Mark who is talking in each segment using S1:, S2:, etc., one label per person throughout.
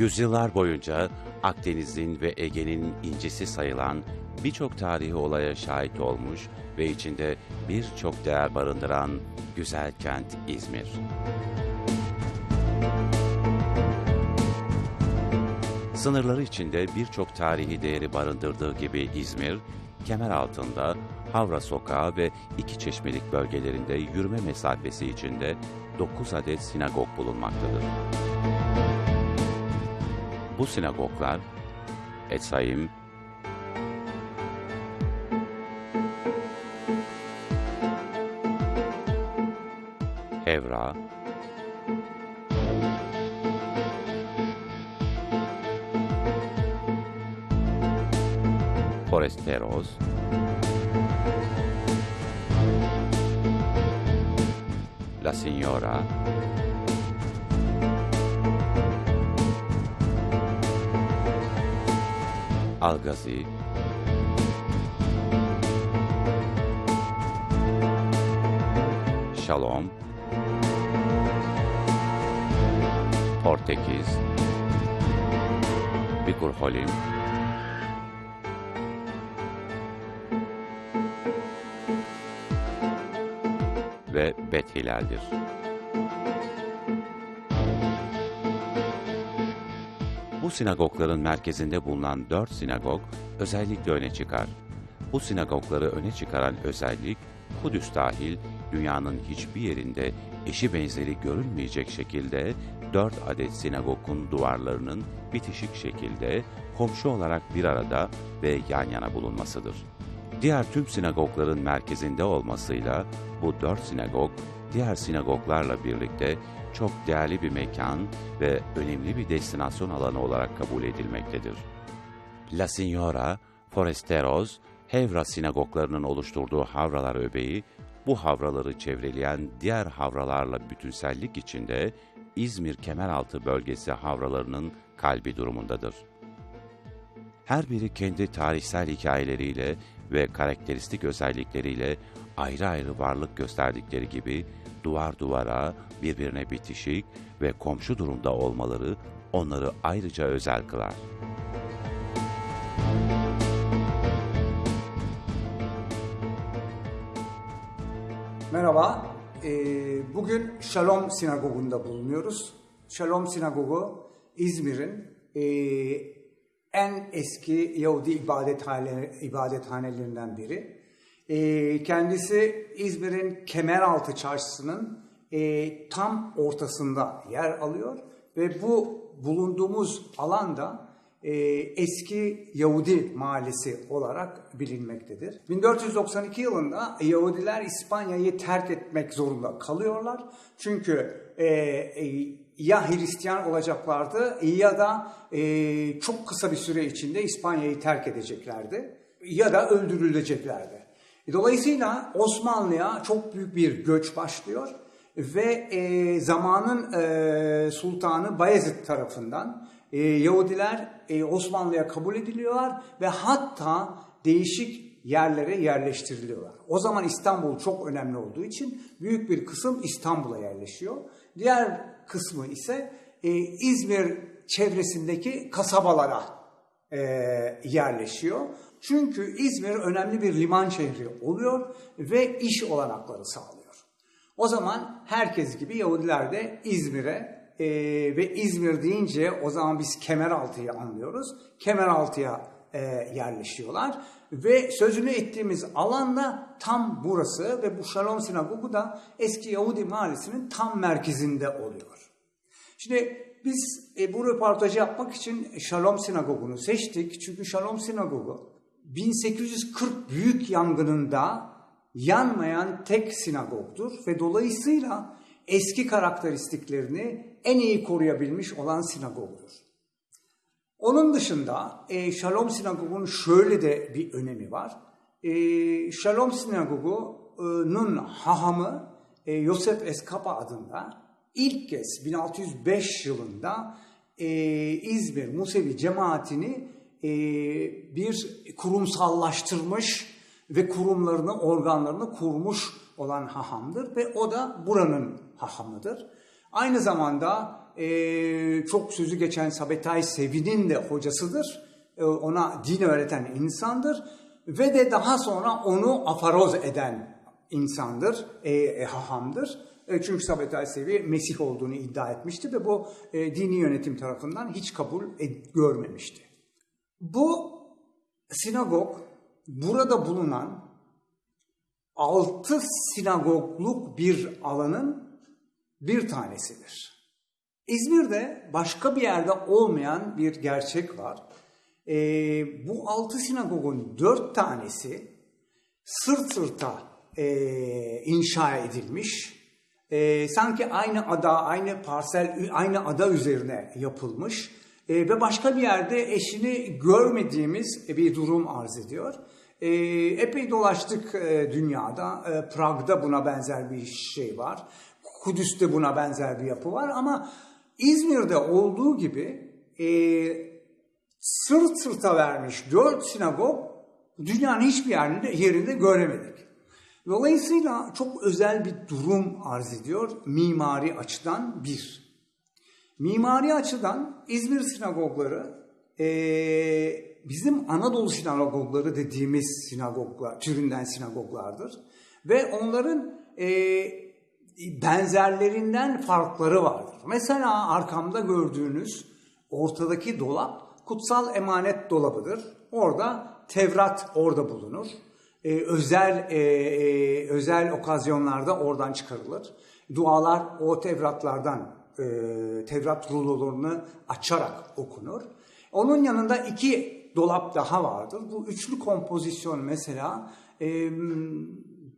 S1: Yüzyıllar boyunca Akdeniz'in ve Ege'nin incisi sayılan birçok tarihi olaya şahit olmuş ve içinde birçok değer barındıran güzel kent İzmir. Sınırları içinde birçok tarihi değeri barındırdığı gibi İzmir, kemer altında Havra Sokağı ve iki çeşmelik bölgelerinde yürüme mesafesi içinde 9 adet sinagog bulunmaktadır. Bu sinagoglar Etsaim, Evra, Foresteros, Algazi, Shalom, Portekiz, Bikur Holim, ve Bet Hilal'dir. Bu sinagogların merkezinde bulunan dört sinagog özellikle öne çıkar. Bu sinagogları öne çıkaran özellik, Kudüs dahil dünyanın hiçbir yerinde eşi benzeri görülmeyecek şekilde dört adet sinagogun duvarlarının bitişik şekilde komşu olarak bir arada ve yan yana bulunmasıdır. Diğer tüm sinagogların merkezinde olmasıyla bu dört sinagog, diğer sinagoglarla birlikte çok değerli bir mekan ve önemli bir destinasyon alanı olarak kabul edilmektedir. La Signora, Foresteros, Hevra sinagoglarının oluşturduğu havralar öbeği, bu havraları çevreleyen diğer havralarla bütünsellik içinde İzmir Kemeraltı bölgesi havralarının kalbi durumundadır. Her biri kendi tarihsel hikayeleriyle ve karakteristik özellikleriyle ayrı ayrı varlık gösterdikleri gibi duvar duvara birbirine bitişik ve komşu durumda olmaları onları ayrıca özel kılar.
S2: Merhaba, ee, bugün Shalom Sinagogu'nda bulunuyoruz. Shalom Sinagogu İzmir'in ee, en eski Yahudi ibadethane, ibadethanelerinden biri. Ee, kendisi İzmir'in Kemeraltı Çarşısı'nın ee, tam ortasında yer alıyor ve bu bulunduğumuz alanda e, eski Yahudi mahallesi olarak bilinmektedir. 1492 yılında Yahudiler İspanya'yı terk etmek zorunda kalıyorlar. Çünkü e, e, ya Hristiyan olacaklardı ya da e, çok kısa bir süre içinde İspanya'yı terk edeceklerdi ya da öldürüleceklerdi. Dolayısıyla Osmanlı'ya çok büyük bir göç başlıyor ve e, zamanın e, sultanı Bayezid tarafından e, Yahudiler e, Osmanlı'ya kabul ediliyorlar ve hatta değişik yerlere yerleştiriliyorlar. O zaman İstanbul çok önemli olduğu için büyük bir kısım İstanbul'a yerleşiyor. Diğer kısmı ise e, İzmir çevresindeki kasabalara e, yerleşiyor. Çünkü İzmir önemli bir liman şehri oluyor ve iş olanakları sağlıyor. O zaman herkes gibi Yahudiler de İzmir'e e, ve İzmir deyince o zaman biz Kemeraltı'yı anlıyoruz. Kemeraltı'ya e, yerleşiyorlar ve sözünü ettiğimiz alanda tam burası ve bu Shalom Sinagogu da eski Yahudi mahallesinin tam merkezinde oluyor. Şimdi biz e, bu röportajı yapmak için Shalom Sinagogu'nu seçtik. Çünkü Shalom Sinagogu 1840 büyük yangınında yanmayan tek sinagogdur ve dolayısıyla eski karakteristiklerini en iyi koruyabilmiş olan sinagogdur. Onun dışında e, Shalom Sinagogu'nun şöyle de bir önemi var. E, Shalom Sinagogu'nun hahamı e, Yosef Eskapa adında ilk kez 1605 yılında e, İzmir Musevi cemaatini e, bir kurumsallaştırmış ve kurumlarını, organlarını kurmuş olan hahamdır ve o da buranın hahamıdır. Aynı zamanda e, çok sözü geçen Sabetay Sevi'nin de hocasıdır. E, ona din öğreten insandır. Ve de daha sonra onu afaroz eden insandır, e, e, hahamdır. E, çünkü Sabetay Sevi Mesih olduğunu iddia etmişti ve bu e, dini yönetim tarafından hiç kabul ed- görmemişti. Bu sinagog burada bulunan altı sinagogluk bir alanın bir tanesidir. İzmir'de başka bir yerde olmayan bir gerçek var. Ee, bu altı sinagogun dört tanesi sırt sırta e, inşa edilmiş. E, sanki aynı ada, aynı parsel, aynı ada üzerine yapılmış. E, ve başka bir yerde eşini görmediğimiz bir durum arz ediyor. E, epey dolaştık e, dünyada. E, Prag'da buna benzer bir şey var. Kudüs'te buna benzer bir yapı var ama İzmir'de olduğu gibi e, sırt sırta vermiş dört sinagog dünyanın hiçbir yerinde, yerinde göremedik. Dolayısıyla çok özel bir durum arz ediyor mimari açıdan bir. Mimari açıdan İzmir sinagogları e, bizim Anadolu sinagogları dediğimiz sinagoglar, türünden sinagoglardır. Ve onların e, benzerlerinden farkları vardır. Mesela arkamda gördüğünüz ortadaki dolap kutsal emanet dolabıdır. Orada Tevrat orada bulunur. Ee, özel e, e, özel okazyonlarda oradan çıkarılır. Dualar o Tevratlardan e, Tevrat rulolarını açarak okunur. Onun yanında iki dolap daha vardır. Bu üçlü kompozisyon mesela e,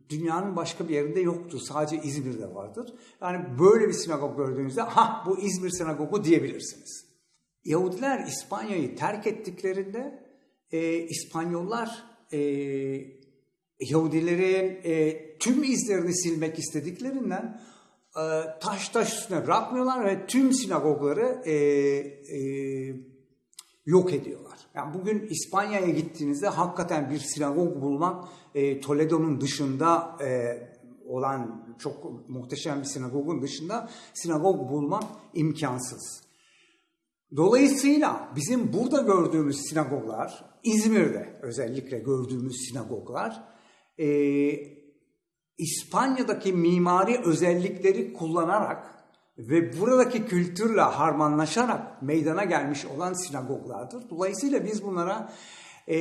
S2: dünyanın başka bir yerinde yoktur. Sadece İzmir'de vardır. Yani böyle bir sinagog gördüğünüzde ha bu İzmir sinagogu diyebilirsiniz. Yahudiler İspanya'yı terk ettiklerinde e, İspanyollar e, Yahudilerin e, tüm izlerini silmek istediklerinden e, taş taş üstüne bırakmıyorlar ve tüm sinagogları e, e, yok ediyorlar. Yani bugün İspanya'ya gittiğinizde hakikaten bir sinagog bulmak e, Toledo'nun dışında e, olan çok muhteşem bir sinagogun dışında sinagog bulmak imkansız. Dolayısıyla bizim burada gördüğümüz sinagoglar, İzmir'de özellikle gördüğümüz sinagoglar, e, İspanya'daki mimari özellikleri kullanarak ve buradaki kültürle harmanlaşarak meydana gelmiş olan sinagoglardır. Dolayısıyla biz bunlara e,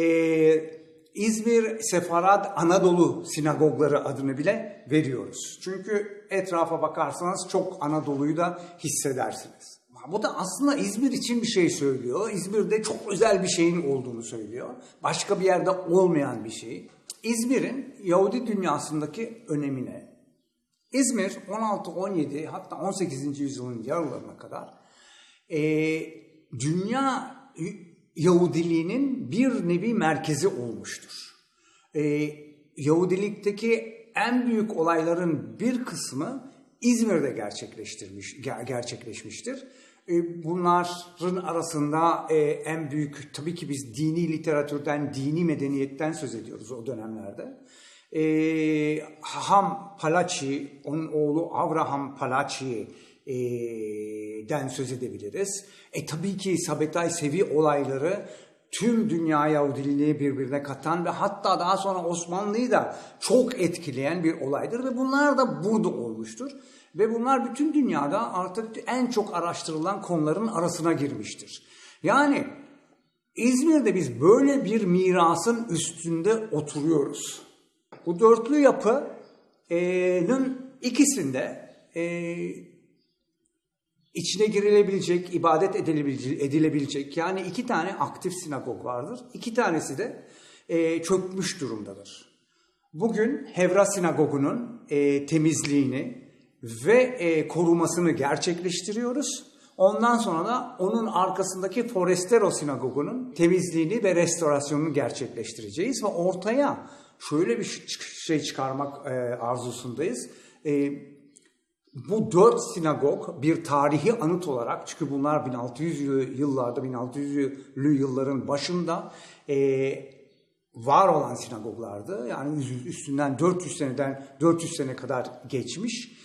S2: İzmir Sefarad Anadolu sinagogları adını bile veriyoruz. Çünkü etrafa bakarsanız çok Anadolu'yu da hissedersiniz. Bu da aslında İzmir için bir şey söylüyor. İzmir'de çok özel bir şeyin olduğunu söylüyor. Başka bir yerde olmayan bir şey. İzmir'in Yahudi dünyasındaki önemine. İzmir 16, 17 hatta 18. yüzyılın yarılarına kadar e, dünya Yahudiliğinin bir nevi merkezi olmuştur. E, Yahudilikteki en büyük olayların bir kısmı İzmir'de gerçekleştirmiş, gerçekleşmiştir. E, bunların arasında e, en büyük, tabii ki biz dini literatürden, dini medeniyetten söz ediyoruz o dönemlerde. E, Haham Palachi, onun oğlu Avraham Palachi'den söz edebiliriz. E tabii ki Sabetay Sevi olayları tüm dünya Yahudiliği birbirine katan ve hatta daha sonra Osmanlı'yı da çok etkileyen bir olaydır ve bunlar da burada olmuştur. Ve bunlar bütün dünyada artık en çok araştırılan konuların arasına girmiştir. Yani İzmir'de biz böyle bir mirasın üstünde oturuyoruz. Bu dörtlü yapının ikisinde e, içine girilebilecek, ibadet edilebilecek, yani iki tane aktif sinagog vardır. İki tanesi de e, çökmüş durumdadır. Bugün Hevra Sinagogu'nun e, temizliğini ve e, korumasını gerçekleştiriyoruz. Ondan sonra da onun arkasındaki Forestero Sinagogu'nun temizliğini ve restorasyonunu gerçekleştireceğiz ve ortaya şöyle bir şey çıkarmak e, arzusundayız. E, bu dört sinagog bir tarihi anıt olarak çünkü bunlar 1600 yıllarda 1600'lü yılların başında e, var olan sinagoglardı. Yani üstünden 400 seneden 400 sene kadar geçmiş.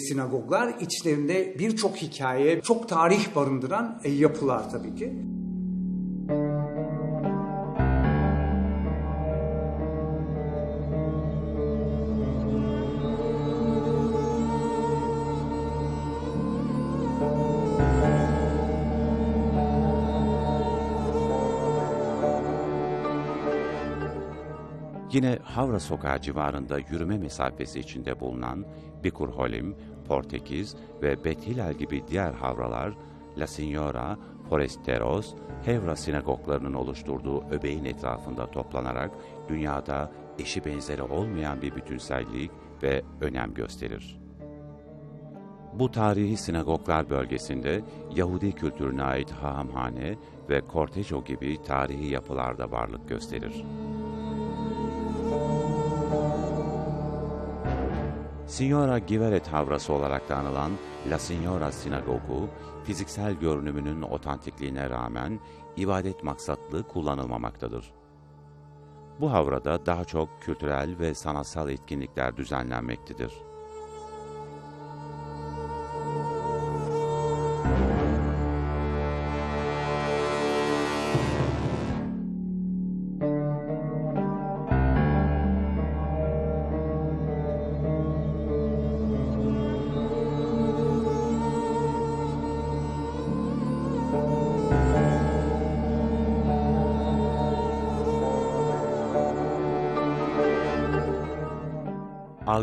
S2: sinagoglar içlerinde birçok hikaye, çok tarih barındıran e, yapılar tabii ki.
S1: Yine Havra Sokağı civarında yürüme mesafesi içinde bulunan Bikur Holim, Portekiz ve Bet Hilal gibi diğer havralar, La Signora, Foresteros, Hevra sinagoglarının oluşturduğu öbeğin etrafında toplanarak dünyada eşi benzeri olmayan bir bütünsellik ve önem gösterir. Bu tarihi sinagoglar bölgesinde Yahudi kültürüne ait hahamhane ve kortejo gibi tarihi yapılar da varlık gösterir. Signora Giveret havrası olarak da anılan La Signora Sinagogu, fiziksel görünümünün otantikliğine rağmen ibadet maksatlı kullanılmamaktadır. Bu havrada daha çok kültürel ve sanatsal etkinlikler düzenlenmektedir.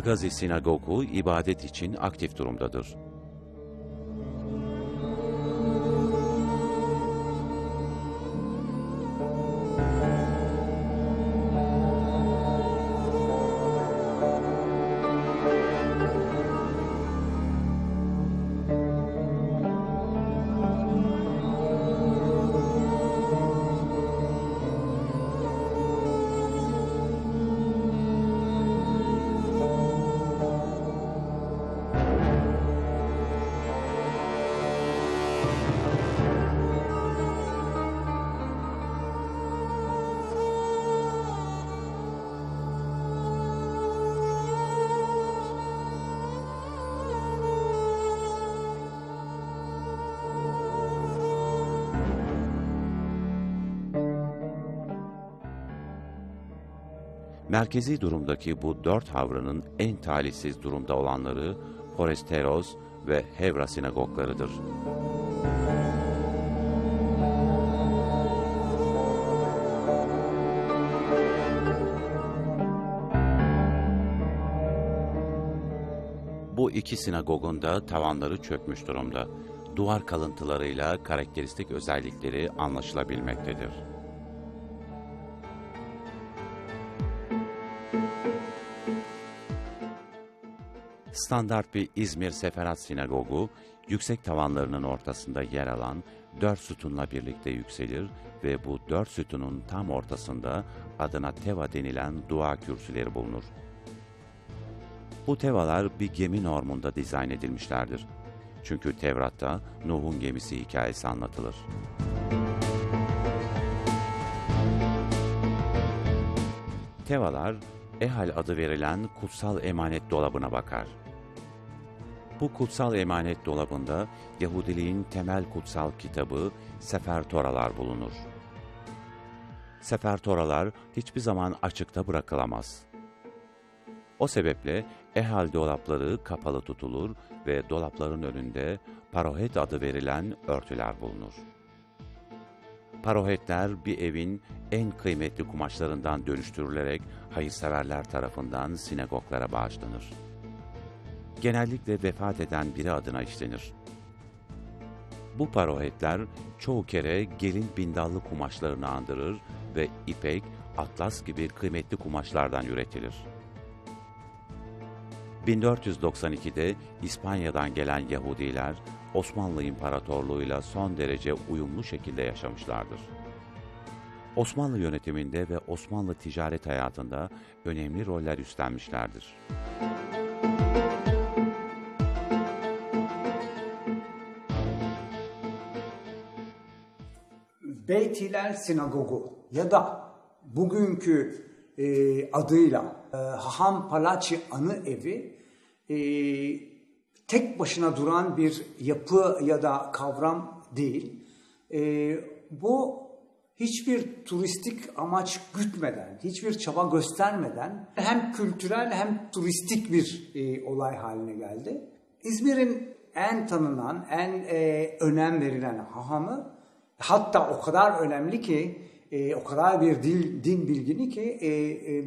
S1: Algazi Sinagogu ibadet için aktif durumdadır. Merkezi durumdaki bu dört havranın en talihsiz durumda olanları Foresteros ve Hevra sinagoglarıdır. Bu iki sinagogun da tavanları çökmüş durumda. Duvar kalıntılarıyla karakteristik özellikleri anlaşılabilmektedir. Standart bir İzmir Seferat Sinagogu, yüksek tavanlarının ortasında yer alan dört sütunla birlikte yükselir ve bu dört sütunun tam ortasında adına teva denilen dua kürsüleri bulunur. Bu tevalar bir gemi normunda dizayn edilmişlerdir. Çünkü Tevrat'ta Nuh'un gemisi hikayesi anlatılır. Tevalar, Ehal adı verilen kutsal emanet dolabına bakar. Bu kutsal emanet dolabında Yahudiliğin temel kutsal kitabı Sefer Toralar bulunur. Sefer Toralar hiçbir zaman açıkta bırakılamaz. O sebeple ehal dolapları kapalı tutulur ve dolapların önünde parohet adı verilen örtüler bulunur. Parohetler bir evin en kıymetli kumaşlarından dönüştürülerek hayırseverler tarafından sinagoglara bağışlanır. Genellikle vefat eden biri adına işlenir. Bu parohetler çoğu kere gelin bindallı kumaşlarını andırır ve ipek, atlas gibi kıymetli kumaşlardan üretilir. 1492'de İspanya'dan gelen Yahudiler Osmanlı İmparatorluğu'yla son derece uyumlu şekilde yaşamışlardır. Osmanlı yönetiminde ve Osmanlı ticaret hayatında önemli roller üstlenmişlerdir.
S2: Beyt Hilal Sinagogu ya da bugünkü e, adıyla e, Haham Palaci Anı Evi e, tek başına duran bir yapı ya da kavram değil. E, bu hiçbir turistik amaç gütmeden, hiçbir çaba göstermeden hem kültürel hem turistik bir e, olay haline geldi. İzmir'in en tanınan, en e, önem verilen hahamı hatta o kadar önemli ki, e, o kadar bir dil, din bilgini ki e, e,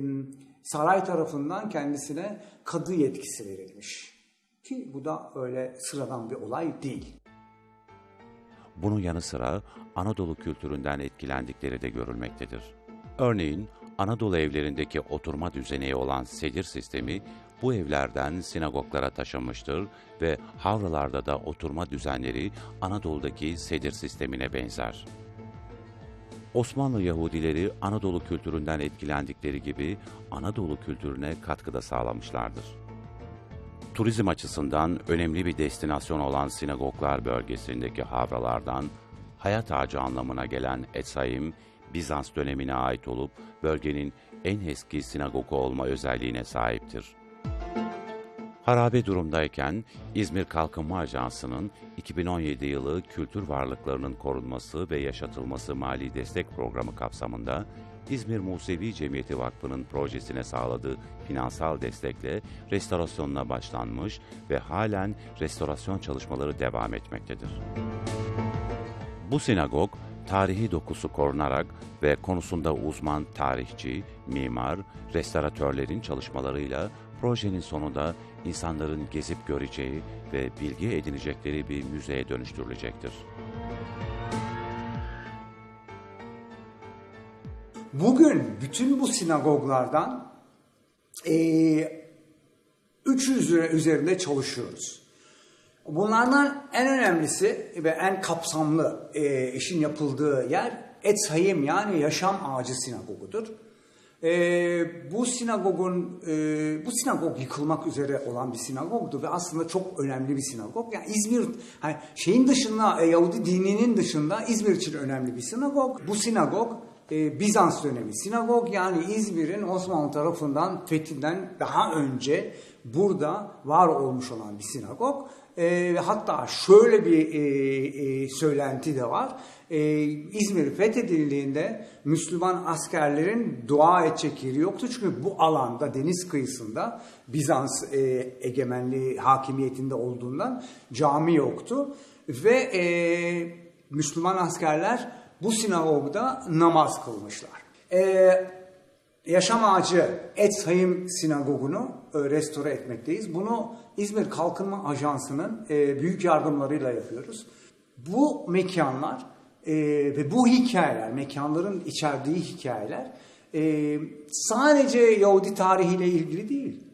S2: saray tarafından kendisine kadı yetkisi verilmiş. Ki bu da öyle sıradan bir olay değil.
S1: Bunun yanı sıra Anadolu kültüründen etkilendikleri de görülmektedir. Örneğin Anadolu evlerindeki oturma düzeneği olan sedir sistemi bu evlerden sinagoglara taşınmıştır ve havralarda da oturma düzenleri Anadolu'daki sedir sistemine benzer. Osmanlı Yahudileri Anadolu kültüründen etkilendikleri gibi Anadolu kültürüne katkıda sağlamışlardır. Turizm açısından önemli bir destinasyon olan sinagoglar bölgesindeki havralardan hayat ağacı anlamına gelen Etsaim, Bizans dönemine ait olup bölgenin en eski sinagogu olma özelliğine sahiptir. Harabe durumdayken İzmir Kalkınma Ajansı'nın 2017 yılı kültür varlıklarının korunması ve yaşatılması mali destek programı kapsamında İzmir Musevi Cemiyeti Vakfı'nın projesine sağladığı finansal destekle restorasyonuna başlanmış ve halen restorasyon çalışmaları devam etmektedir. Bu sinagog, tarihi dokusu korunarak ve konusunda uzman tarihçi, mimar, restoratörlerin çalışmalarıyla projenin sonunda insanların gezip göreceği ve bilgi edinecekleri bir müzeye dönüştürülecektir.
S2: Bugün bütün bu sinagoglardan e, 300 üzerinde çalışıyoruz. Bunlardan en önemlisi ve en kapsamlı e, işin yapıldığı yer Etz Hayim yani Yaşam Ağacı Sinagogudur. E, bu sinagogun e, bu sinagog yıkılmak üzere olan bir sinagogdu ve aslında çok önemli bir sinagog. Yani İzmir hani şeyin dışında e, Yahudi dininin dışında İzmir için önemli bir sinagog. Bu sinagog e, Bizans dönemi sinagog yani İzmir'in Osmanlı tarafından fethinden daha önce burada var olmuş olan bir sinagog. E, hatta şöyle bir e, e, söylenti de var. E, İzmir fethedildiğinde Müslüman askerlerin dua edecek yeri yoktu. Çünkü bu alanda deniz kıyısında Bizans e, egemenliği hakimiyetinde olduğundan cami yoktu. Ve e, Müslüman askerler bu sinagogda namaz kılmışlar. Ee, Yaşam Ağacı Etsayim Sinagogu'nu e, restore etmekteyiz. Bunu İzmir Kalkınma Ajansı'nın e, büyük yardımlarıyla yapıyoruz. Bu mekanlar e, ve bu hikayeler, mekanların içerdiği hikayeler sadece Yahudi tarihiyle ilgili değil.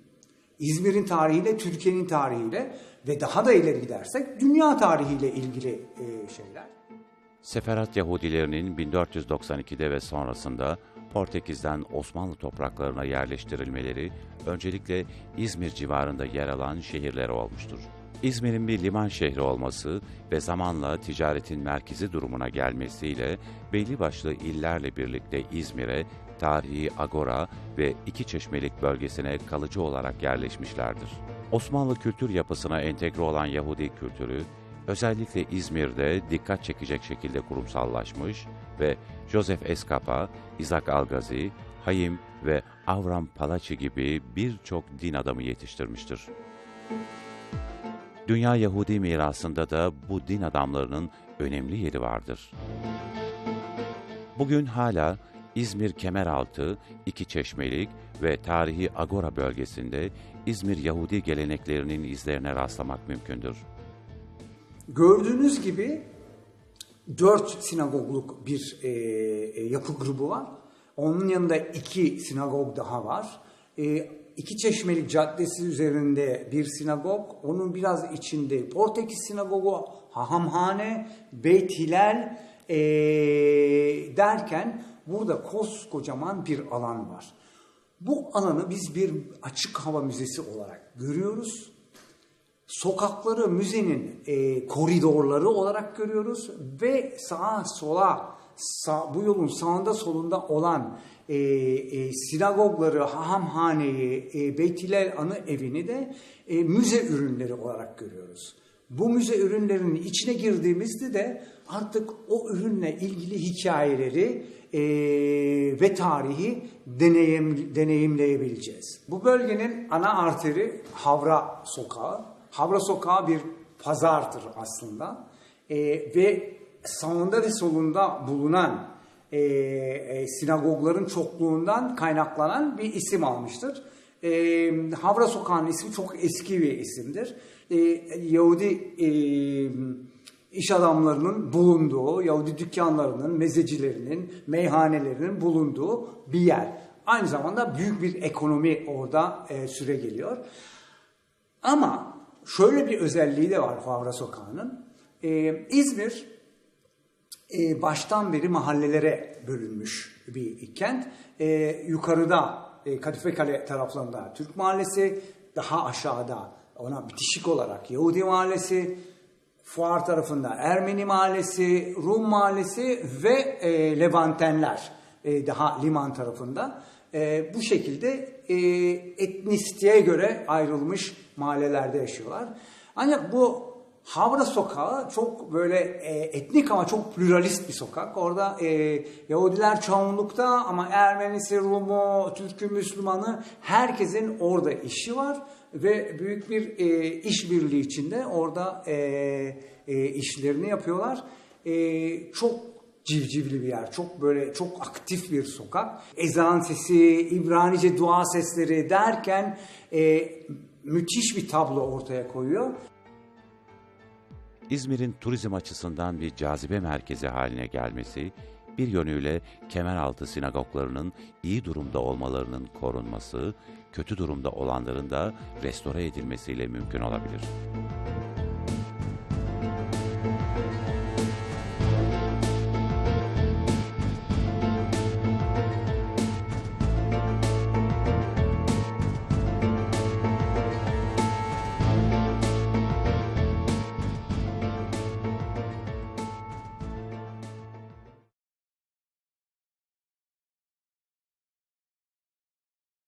S2: İzmir'in tarihiyle, Türkiye'nin tarihiyle ve daha da ileri gidersek dünya tarihiyle ilgili şeyler.
S1: Seferat Yahudilerinin 1492'de ve sonrasında Portekiz'den Osmanlı topraklarına yerleştirilmeleri öncelikle İzmir civarında yer alan şehirlere olmuştur. İzmir'in bir liman şehri olması ve zamanla ticaretin merkezi durumuna gelmesiyle belli başlı illerle birlikte İzmir'e tarihi Agora ve İki Çeşmelik bölgesine kalıcı olarak yerleşmişlerdir. Osmanlı kültür yapısına entegre olan Yahudi kültürü, özellikle İzmir'de dikkat çekecek şekilde kurumsallaşmış ve Joseph Escapa, Isaac Algazi, Hayim ve Avram Palachi gibi birçok din adamı yetiştirmiştir. Dünya Yahudi mirasında da bu din adamlarının önemli yeri vardır. Bugün hala İzmir Kemeraltı, İki Çeşmelik ve tarihi Agora bölgesinde İzmir Yahudi geleneklerinin izlerine rastlamak mümkündür.
S2: Gördüğünüz gibi dört sinagogluk bir e, e, yapı grubu var. Onun yanında iki sinagog daha var. E, iki Çeşmelik Caddesi üzerinde bir sinagog. Onun biraz içinde Portekiz Sinagogu, Hahamhane, Beyt Hilal e, derken burada koskocaman bir alan var. Bu alanı biz bir açık hava müzesi olarak görüyoruz sokakları müzenin e, koridorları olarak görüyoruz ve sağa sola sağ- bu yolun sağında solunda olan e, e, sinagogları, hahamhaneyi, e, Beytilel Anı Evi'ni de e, müze ürünleri olarak görüyoruz. Bu müze ürünlerinin içine girdiğimizde de artık o ürünle ilgili hikayeleri e, ve tarihi deneyim, deneyimleyebileceğiz. Bu bölgenin ana arteri Havra Sokağı. Havra Sokağı bir pazardır aslında. E, ve sağında ve solunda bulunan e, e, sinagogların çokluğundan kaynaklanan bir isim almıştır. E, Havra Sokağı'nın ismi çok eski bir isimdir. E, Yahudi e, iş adamlarının bulunduğu, Yahudi dükkanlarının, mezecilerinin, meyhanelerinin bulunduğu bir yer. Aynı zamanda büyük bir ekonomi orada e, süre geliyor. Ama şöyle bir özelliği de var Havra Sokağı'nın. E, İzmir e, baştan beri mahallelere bölünmüş bir kent. E, yukarıda e, Kadife Kale taraflarında Türk Mahallesi, daha aşağıda ona bitişik olarak Yahudi Mahallesi, Fuar tarafında Ermeni Mahallesi, Rum Mahallesi ve e, Levantenler e, daha liman tarafında. E, bu şekilde e, etnisiteye göre ayrılmış mahallelerde yaşıyorlar. Ancak bu Havra Sokağı çok böyle e, etnik ama çok pluralist bir sokak. Orada e, Yahudiler çoğunlukta ama Ermenisi, Rumu, Türk'ü, Müslümanı herkesin orada işi var ve büyük bir e, işbirliği içinde orada e, e, işlerini yapıyorlar. E, çok civcivli bir yer. Çok böyle çok aktif bir sokak. Ezan sesi, İbranice dua sesleri derken e, müthiş bir tablo ortaya koyuyor.
S1: İzmir'in turizm açısından bir cazibe merkezi haline gelmesi, bir yönüyle kemeraltı sinagoglarının iyi durumda olmalarının korunması, kötü durumda olanların da restore edilmesiyle mümkün olabilir.